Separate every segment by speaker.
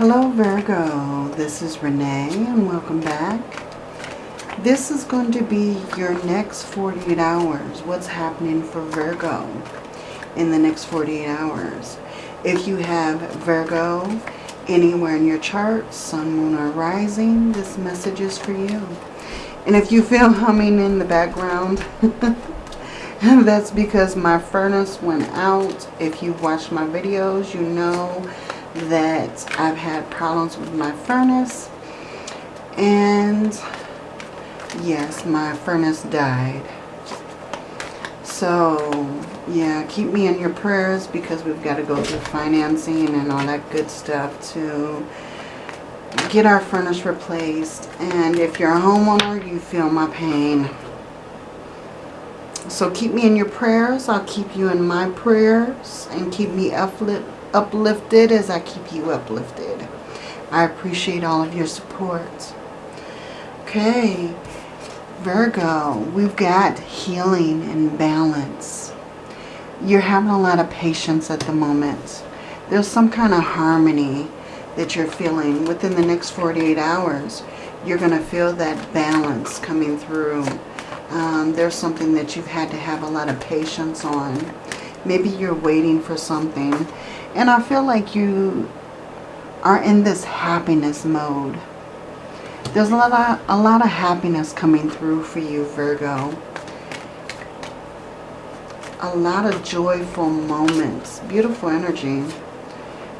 Speaker 1: Hello Virgo, this is Renee and welcome back. This is going to be your next 48 hours. What's happening for Virgo in the next 48 hours. If you have Virgo anywhere in your chart, Sun, Moon, or Rising, this message is for you. And if you feel humming in the background, that's because my furnace went out. If you've watched my videos, you know that I've had problems with my furnace. And yes, my furnace died. So, yeah, keep me in your prayers because we've got to go through financing and all that good stuff to get our furnace replaced. And if you're a homeowner, you feel my pain. So keep me in your prayers. I'll keep you in my prayers and keep me uplift, uplifted as I keep you uplifted. I appreciate all of your support. Okay, Virgo, we've got healing and balance. You're having a lot of patience at the moment. There's some kind of harmony that you're feeling. Within the next 48 hours, you're going to feel that balance coming through. Um, there's something that you've had to have a lot of patience on. Maybe you're waiting for something. And I feel like you are in this happiness mode. There's a lot, of, a lot of happiness coming through for you, Virgo. A lot of joyful moments. Beautiful energy.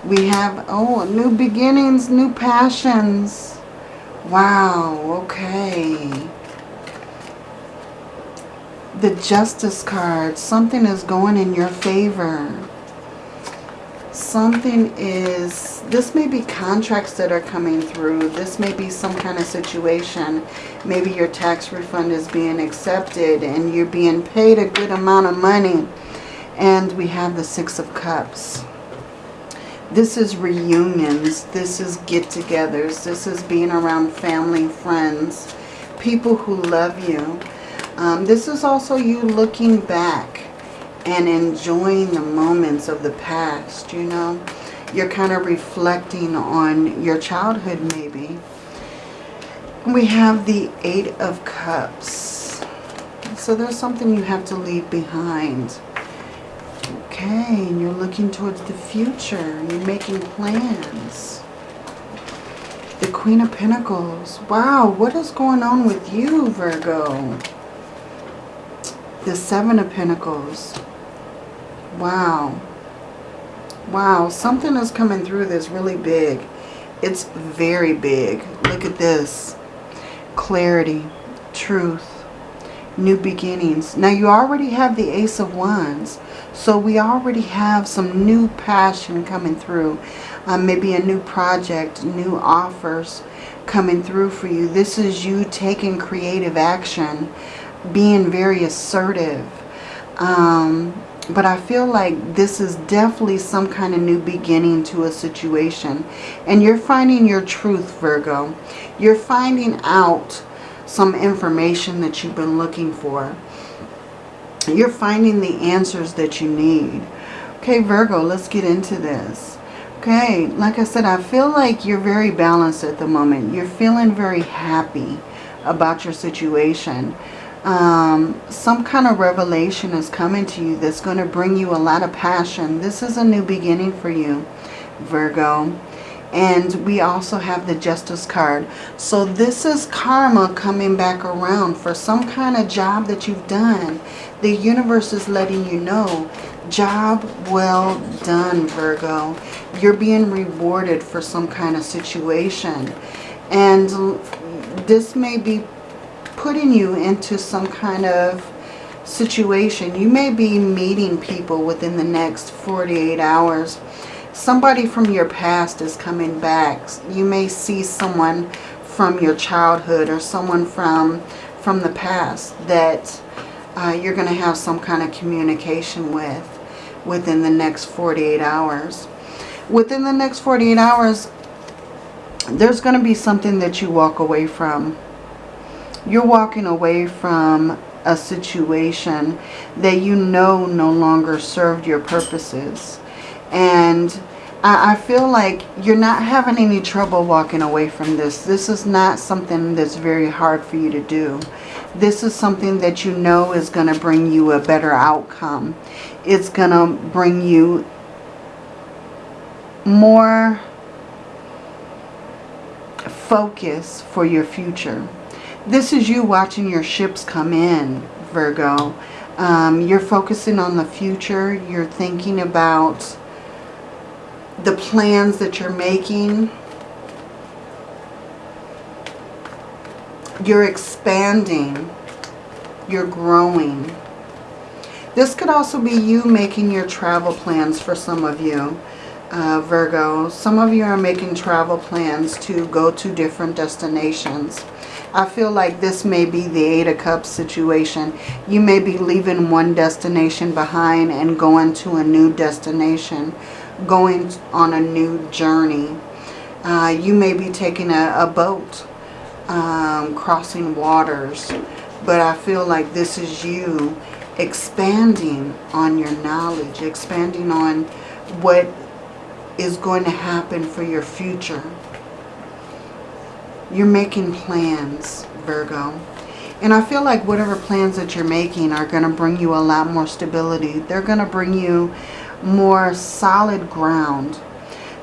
Speaker 1: We have, oh, new beginnings, new passions. Wow, okay. The Justice card. Something is going in your favor something is, this may be contracts that are coming through. This may be some kind of situation. Maybe your tax refund is being accepted and you're being paid a good amount of money. And we have the Six of Cups. This is reunions. This is get-togethers. This is being around family, friends, people who love you. Um, this is also you looking back and enjoying the moments of the past, you know. You're kind of reflecting on your childhood maybe. We have the Eight of Cups. So there's something you have to leave behind. Okay, and you're looking towards the future. You're making plans. The Queen of Pentacles. Wow, what is going on with you, Virgo? The Seven of Pentacles. Wow. Wow, something is coming through that's really big. It's very big. Look at this. Clarity, truth, new beginnings. Now you already have the Ace of Wands. So we already have some new passion coming through. Um, maybe a new project, new offers coming through for you. This is you taking creative action, being very assertive. Um, but I feel like this is definitely some kind of new beginning to a situation. And you're finding your truth, Virgo. You're finding out some information that you've been looking for. You're finding the answers that you need. Okay, Virgo, let's get into this. Okay, like I said, I feel like you're very balanced at the moment. You're feeling very happy about your situation um, some kind of revelation is coming to you that's going to bring you a lot of passion. This is a new beginning for you, Virgo. And we also have the Justice card. So this is karma coming back around for some kind of job that you've done. The universe is letting you know, job well done, Virgo. You're being rewarded for some kind of situation. And this may be putting you into some kind of situation. You may be meeting people within the next 48 hours. Somebody from your past is coming back. You may see someone from your childhood or someone from, from the past that uh, you're going to have some kind of communication with within the next 48 hours. Within the next 48 hours, there's going to be something that you walk away from you're walking away from a situation that you know no longer served your purposes. And I, I feel like you're not having any trouble walking away from this. This is not something that's very hard for you to do. This is something that you know is going to bring you a better outcome. It's going to bring you more focus for your future. This is you watching your ships come in, Virgo. Um, you're focusing on the future. You're thinking about the plans that you're making. You're expanding. You're growing. This could also be you making your travel plans for some of you, uh, Virgo. Some of you are making travel plans to go to different destinations. I feel like this may be the Eight of Cups situation. You may be leaving one destination behind and going to a new destination going on a new journey. Uh, you may be taking a, a boat, um, crossing waters, but I feel like this is you expanding on your knowledge, expanding on what is going to happen for your future. You're making plans, Virgo. And I feel like whatever plans that you're making are going to bring you a lot more stability. They're going to bring you more solid ground.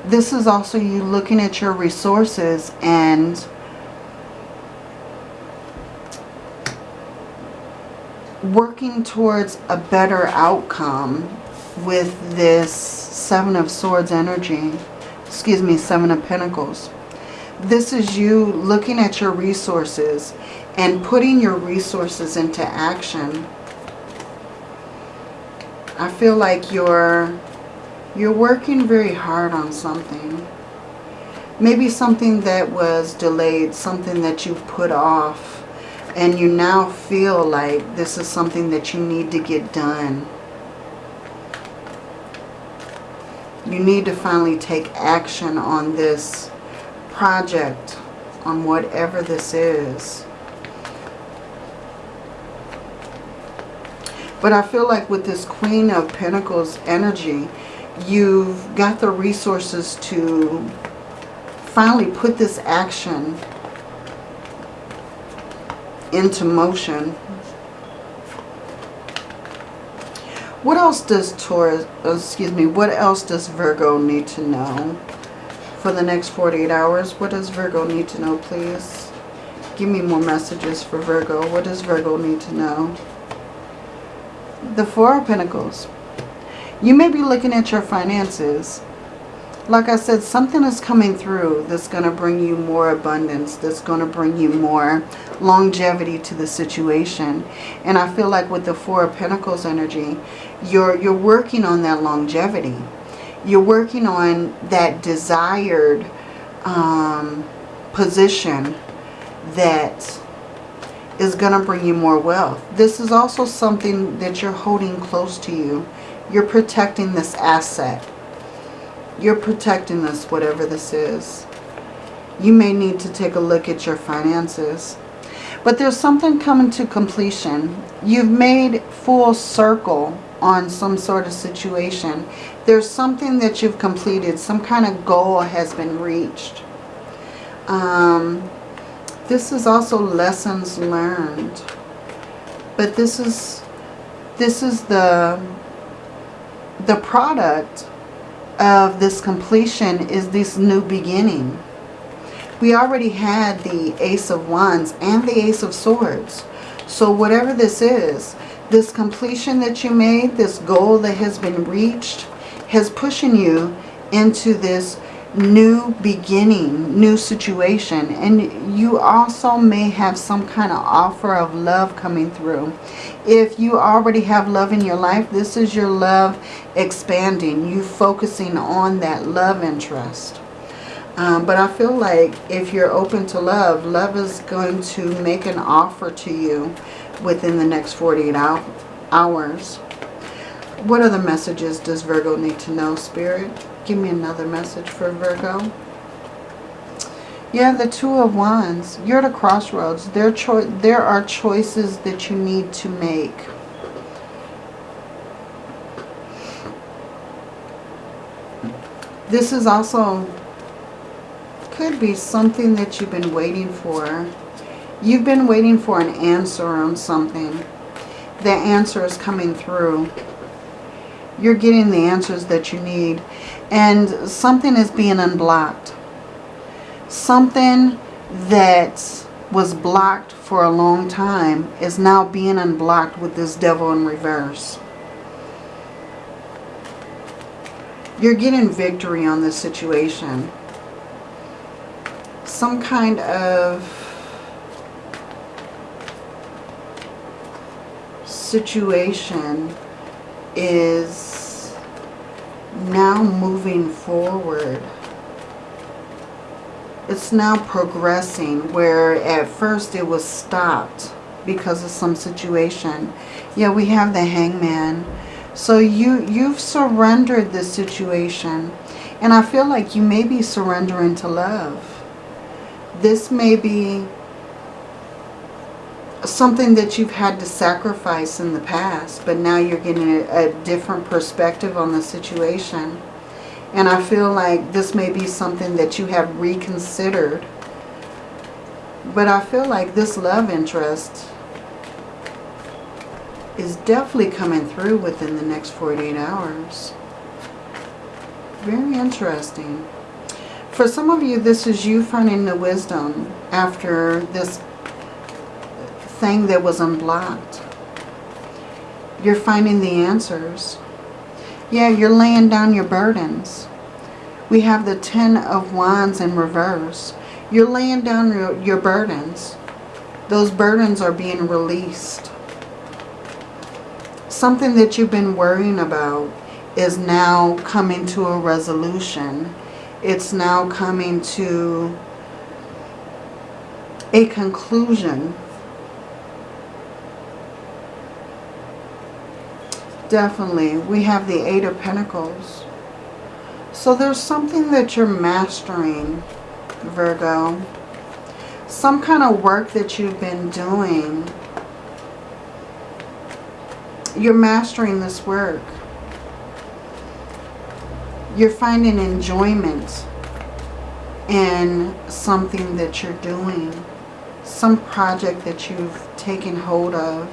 Speaker 1: This is also you looking at your resources and working towards a better outcome with this Seven of Swords energy. Excuse me, Seven of Pentacles. This is you looking at your resources and putting your resources into action I feel like you're you're working very hard on something. Maybe something that was delayed, something that you've put off, and you now feel like this is something that you need to get done. You need to finally take action on this project, on whatever this is. But I feel like with this Queen of Pentacles energy, you've got the resources to finally put this action into motion. What else does Taurus, oh, excuse me, what else does Virgo need to know for the next 48 hours? What does Virgo need to know, please? Give me more messages for Virgo. What does Virgo need to know? the Four of Pentacles. You may be looking at your finances. Like I said, something is coming through that's going to bring you more abundance, that's going to bring you more longevity to the situation. And I feel like with the Four of Pentacles energy, you're, you're working on that longevity. You're working on that desired um, position that is going to bring you more wealth. This is also something that you're holding close to you. You're protecting this asset. You're protecting this, whatever this is. You may need to take a look at your finances. But there's something coming to completion. You've made full circle on some sort of situation. There's something that you've completed. Some kind of goal has been reached. Um, this is also lessons learned. But this is this is the the product of this completion is this new beginning. We already had the Ace of Wands and the Ace of Swords. So whatever this is, this completion that you made, this goal that has been reached, has pushing you into this new beginning, new situation. And you also may have some kind of offer of love coming through. If you already have love in your life, this is your love expanding. You focusing on that love interest. Um, but I feel like if you're open to love, love is going to make an offer to you within the next 48 hours. What other messages does Virgo need to know, Spirit? Give me another message for Virgo. Yeah, the Two of Wands. You're at a crossroads. There, there are choices that you need to make. This is also, could be something that you've been waiting for. You've been waiting for an answer on something. The answer is coming through. You're getting the answers that you need. And something is being unblocked. Something that was blocked for a long time is now being unblocked with this devil in reverse. You're getting victory on this situation. Some kind of situation is now moving forward. It's now progressing where at first it was stopped because of some situation. Yeah, we have the hangman. So you, you've surrendered this situation. And I feel like you may be surrendering to love. This may be something that you've had to sacrifice in the past. But now you're getting a, a different perspective on the situation. And I feel like this may be something that you have reconsidered. But I feel like this love interest is definitely coming through within the next 48 hours. Very interesting. For some of you, this is you finding the wisdom after this thing that was unblocked. You're finding the answers. Yeah, you're laying down your burdens. We have the Ten of Wands in reverse. You're laying down your, your burdens. Those burdens are being released something that you've been worrying about is now coming to a resolution. It's now coming to a conclusion. Definitely. We have the Eight of Pentacles. So there's something that you're mastering, Virgo. Some kind of work that you've been doing you're mastering this work. You're finding enjoyment in something that you're doing. Some project that you've taken hold of.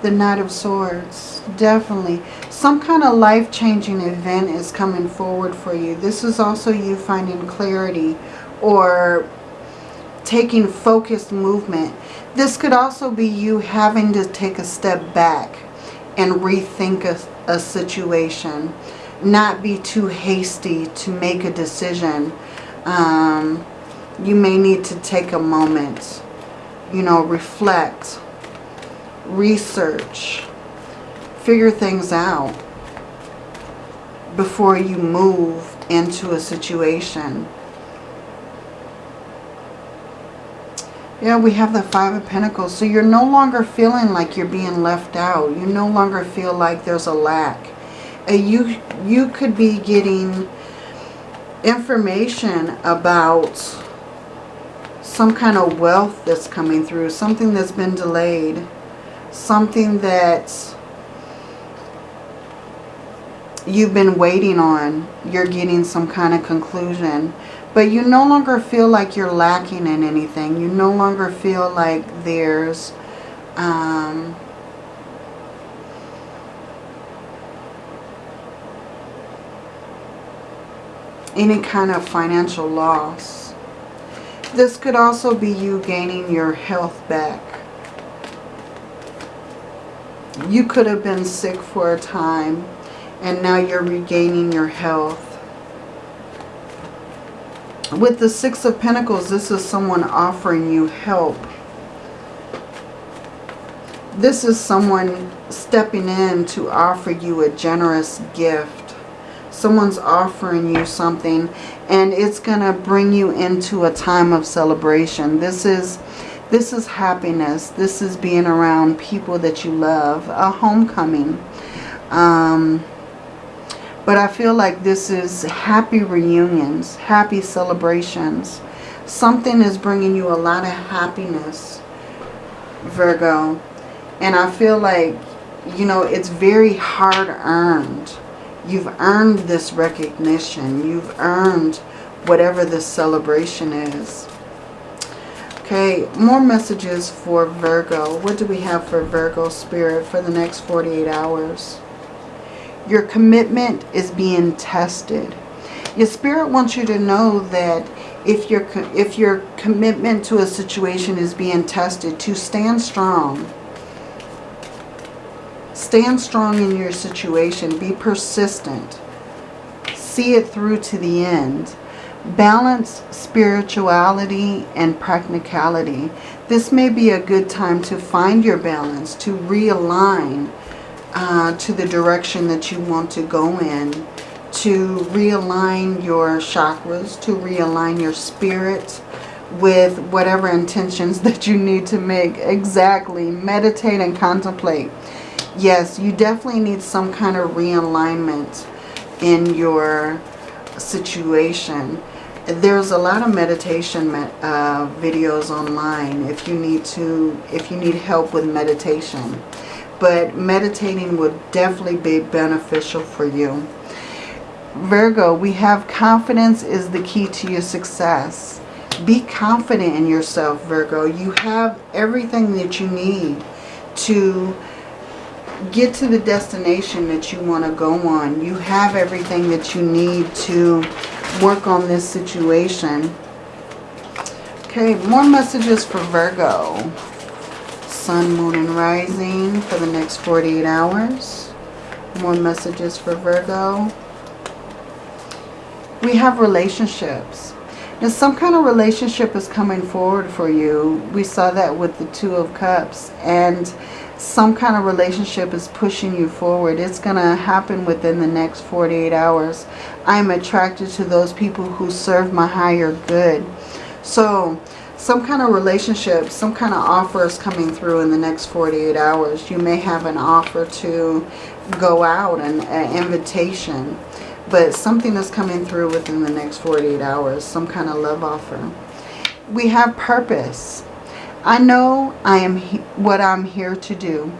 Speaker 1: The Knight of Swords, definitely. Some kind of life-changing event is coming forward for you. This is also you finding clarity or taking focused movement. This could also be you having to take a step back and rethink a, a situation. Not be too hasty to make a decision. Um, you may need to take a moment, you know, reflect, research, figure things out before you move into a situation. Yeah, we have the Five of Pentacles. So you're no longer feeling like you're being left out. You no longer feel like there's a lack. Uh, you, you could be getting information about some kind of wealth that's coming through. Something that's been delayed. Something that you've been waiting on. You're getting some kind of conclusion. But you no longer feel like you're lacking in anything. You no longer feel like there's... Um, any kind of financial loss. This could also be you gaining your health back. You could have been sick for a time and now you're regaining your health. With the Six of Pentacles, this is someone offering you help. This is someone stepping in to offer you a generous gift. Someone's offering you something and it's going to bring you into a time of celebration. This is this is happiness. This is being around people that you love. A homecoming. Um, but I feel like this is happy reunions, happy celebrations. Something is bringing you a lot of happiness, Virgo. And I feel like, you know, it's very hard earned. You've earned this recognition. You've earned whatever this celebration is. Okay, more messages for Virgo. What do we have for Virgo spirit for the next 48 hours? Your commitment is being tested. Your spirit wants you to know that if your, if your commitment to a situation is being tested, to stand strong. Stand strong in your situation. Be persistent. See it through to the end. Balance spirituality and practicality. This may be a good time to find your balance, to realign uh, to the direction that you want to go in, to realign your chakras, to realign your spirit with whatever intentions that you need to make. Exactly. Meditate and contemplate. Yes, you definitely need some kind of realignment in your situation. There's a lot of meditation uh, videos online if you need to, if you need help with meditation but meditating would definitely be beneficial for you. Virgo, we have confidence is the key to your success. Be confident in yourself, Virgo. You have everything that you need to get to the destination that you want to go on. You have everything that you need to work on this situation. Okay, more messages for Virgo. Sun, Moon, and Rising for the next 48 hours. More messages for Virgo. We have relationships. Now, some kind of relationship is coming forward for you. We saw that with the Two of Cups. And some kind of relationship is pushing you forward. It's going to happen within the next 48 hours. I'm attracted to those people who serve my higher good. So, some kind of relationship, some kind of offer is coming through in the next 48 hours. You may have an offer to go out, an, an invitation, but something is coming through within the next 48 hours, some kind of love offer. We have purpose. I know I am what I'm here to do.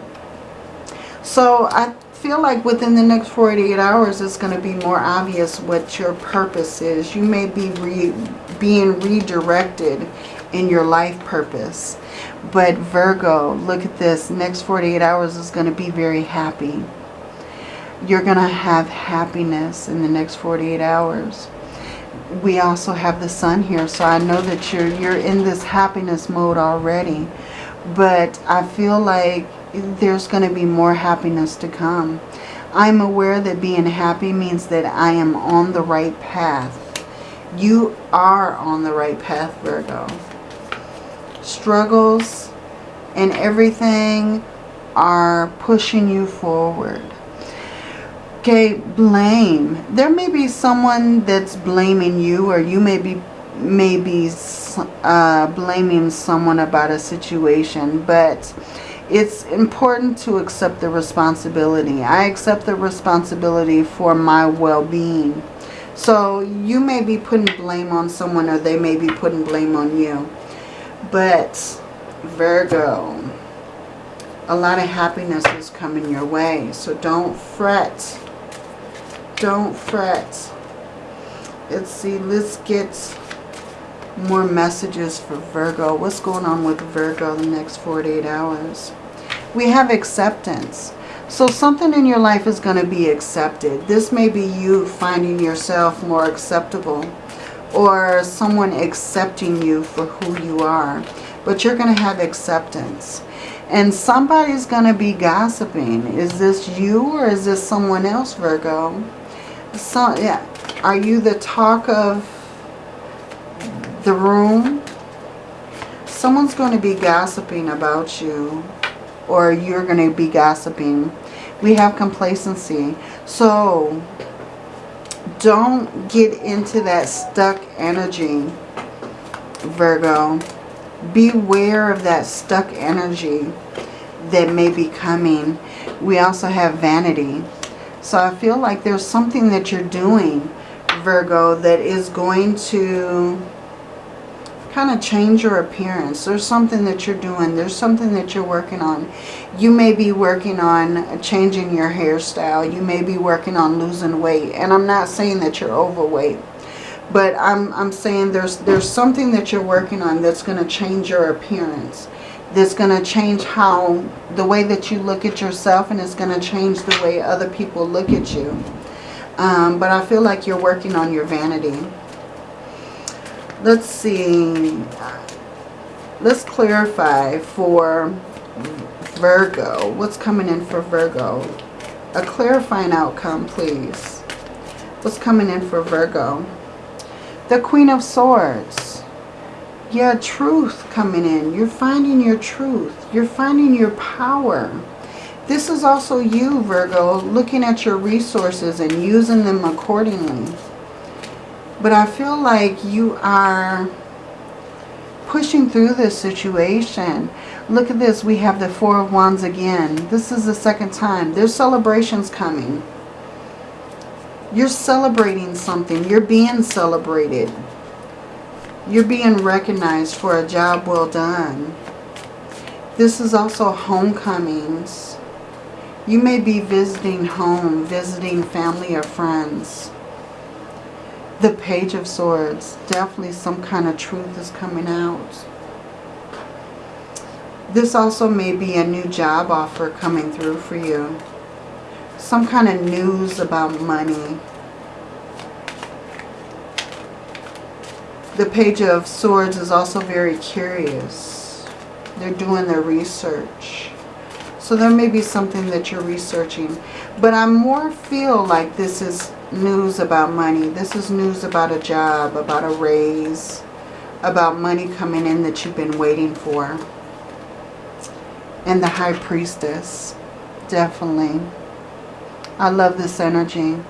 Speaker 1: So I feel like within the next 48 hours it's going to be more obvious what your purpose is. You may be re being redirected in your life purpose. But Virgo, look at this. Next 48 hours is going to be very happy. You're going to have happiness in the next 48 hours. We also have the sun here, so I know that you're you're in this happiness mode already. But I feel like there's going to be more happiness to come. I'm aware that being happy means that I am on the right path. You are on the right path, Virgo struggles and everything are pushing you forward. Okay, blame. There may be someone that's blaming you or you may be maybe uh, blaming someone about a situation, but it's important to accept the responsibility. I accept the responsibility for my well-being. So you may be putting blame on someone or they may be putting blame on you. But Virgo, a lot of happiness is coming your way. So don't fret. Don't fret. Let's see. Let's get more messages for Virgo. What's going on with Virgo the next 48 hours? We have acceptance. So something in your life is going to be accepted. This may be you finding yourself more acceptable or someone accepting you for who you are. But you're going to have acceptance. And somebody's going to be gossiping. Is this you or is this someone else, Virgo? So, yeah. Are you the talk of the room? Someone's going to be gossiping about you or you're going to be gossiping. We have complacency. So don't get into that stuck energy, Virgo. Beware of that stuck energy that may be coming. We also have vanity. So I feel like there's something that you're doing, Virgo, that is going to kind of change your appearance. There's something that you're doing. There's something that you're working on. You may be working on changing your hairstyle. You may be working on losing weight. And I'm not saying that you're overweight. But I'm, I'm saying there's, there's something that you're working on that's going to change your appearance. That's going to change how, the way that you look at yourself and it's going to change the way other people look at you. Um, but I feel like you're working on your vanity. Let's see. Let's clarify for Virgo. What's coming in for Virgo? A clarifying outcome, please. What's coming in for Virgo? The Queen of Swords. Yeah, truth coming in. You're finding your truth. You're finding your power. This is also you, Virgo, looking at your resources and using them accordingly. But I feel like you are pushing through this situation. Look at this. We have the Four of Wands again. This is the second time. There's celebrations coming. You're celebrating something. You're being celebrated. You're being recognized for a job well done. This is also homecomings. You may be visiting home, visiting family or friends. The Page of Swords. Definitely some kind of truth is coming out. This also may be a new job offer coming through for you some kind of news about money. The Page of Swords is also very curious. They're doing their research. So there may be something that you're researching. But I more feel like this is news about money. This is news about a job, about a raise, about money coming in that you've been waiting for. And the High Priestess, definitely. I love this energy.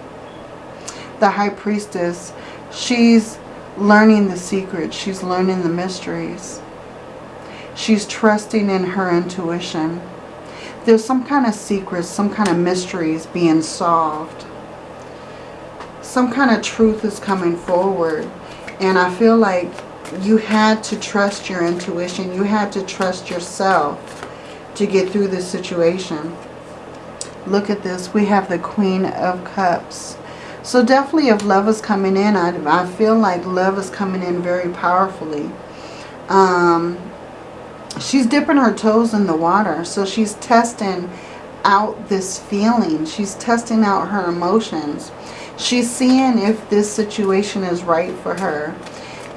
Speaker 1: The High Priestess, she's learning the secrets. She's learning the mysteries. She's trusting in her intuition. There's some kind of secrets, some kind of mysteries being solved. Some kind of truth is coming forward. And I feel like you had to trust your intuition. You had to trust yourself to get through this situation. Look at this. We have the Queen of Cups. So definitely if love is coming in, I, I feel like love is coming in very powerfully. Um, she's dipping her toes in the water. So she's testing out this feeling. She's testing out her emotions. She's seeing if this situation is right for her.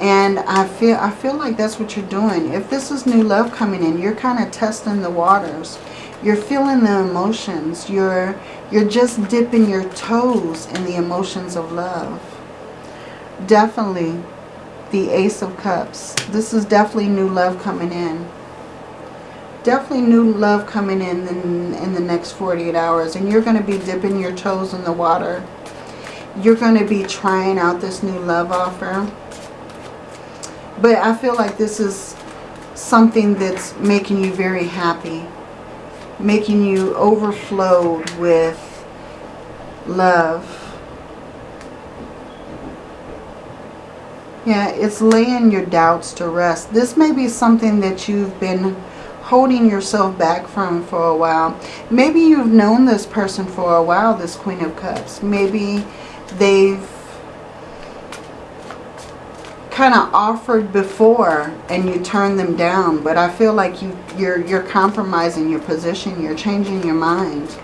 Speaker 1: And I feel I feel like that's what you're doing. If this is new love coming in, you're kind of testing the waters. You're feeling the emotions. You're, you're just dipping your toes in the emotions of love. Definitely the Ace of Cups. This is definitely new love coming in. Definitely new love coming in, in in the next 48 hours. And you're going to be dipping your toes in the water. You're going to be trying out this new love offer. But I feel like this is something that's making you very happy making you overflowed with love. Yeah, it's laying your doubts to rest. This may be something that you've been holding yourself back from for a while. Maybe you've known this person for a while, this Queen of Cups. Maybe they've kind of offered before and you turned them down. But I feel like you, you're, you're compromising your position. You're changing your mind.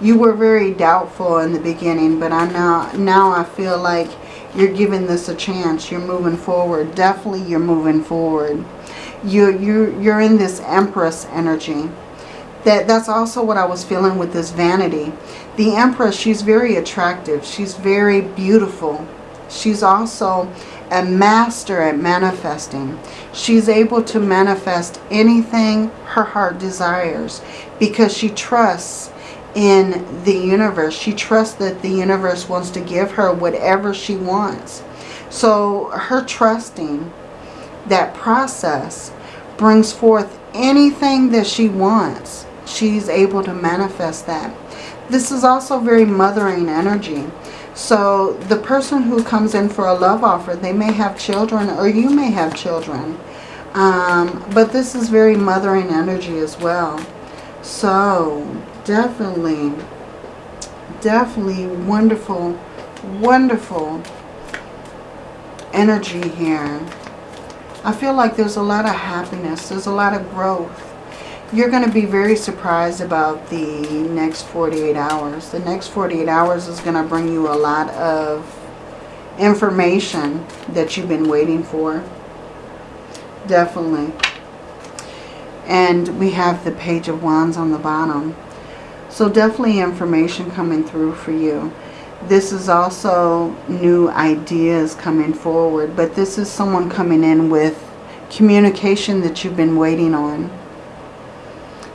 Speaker 1: You were very doubtful in the beginning, but I now, now I feel like you're giving this a chance. You're moving forward. Definitely you're moving forward. You're, you're, you're in this Empress energy. That, that's also what I was feeling with this vanity. The Empress, she's very attractive. She's very beautiful. She's also a master at manifesting. She's able to manifest anything her heart desires because she trusts in the universe. She trusts that the universe wants to give her whatever she wants. So her trusting that process brings forth anything that she wants. She's able to manifest that. This is also very mothering energy. So the person who comes in for a love offer, they may have children or you may have children. Um, but this is very mothering energy as well. So definitely, definitely wonderful, wonderful energy here. I feel like there's a lot of happiness. There's a lot of growth. You're going to be very surprised about the next 48 hours. The next 48 hours is going to bring you a lot of information that you've been waiting for. Definitely. And we have the Page of Wands on the bottom. So definitely information coming through for you. This is also new ideas coming forward. But this is someone coming in with communication that you've been waiting on.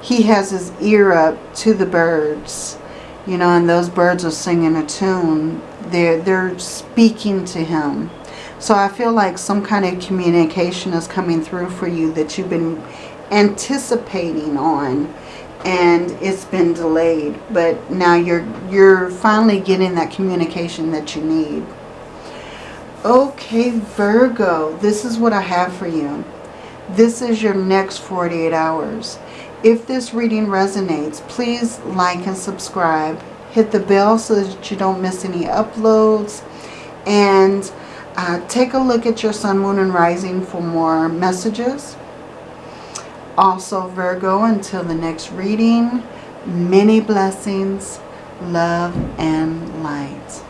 Speaker 1: He has his ear up to the birds. You know, and those birds are singing a tune. They're, they're speaking to him. So I feel like some kind of communication is coming through for you that you've been anticipating on and it's been delayed but now you're you're finally getting that communication that you need okay Virgo this is what I have for you this is your next 48 hours if this reading resonates please like and subscribe. Hit the bell so that you don't miss any uploads. And uh, take a look at your sun moon and rising for more messages. Also, Virgo, until the next reading, many blessings, love, and light.